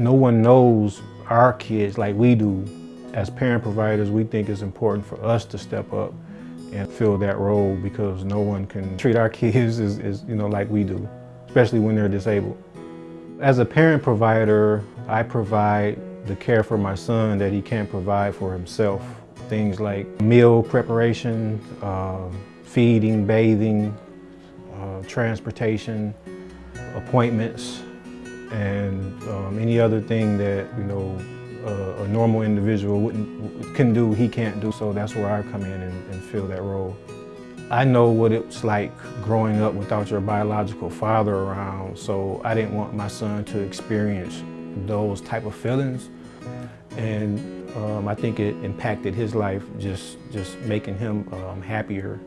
No one knows our kids like we do. As parent providers, we think it's important for us to step up and fill that role because no one can treat our kids as, as you know like we do, especially when they're disabled. As a parent provider, I provide the care for my son that he can't provide for himself. Things like meal preparation, uh, feeding, bathing, uh, transportation, appointments, and um, any other thing that, you know, uh, a normal individual wouldn't, can do, he can't do. So that's where I come in and, and fill that role. I know what it's like growing up without your biological father around, so I didn't want my son to experience those type of feelings. And um, I think it impacted his life, just, just making him um, happier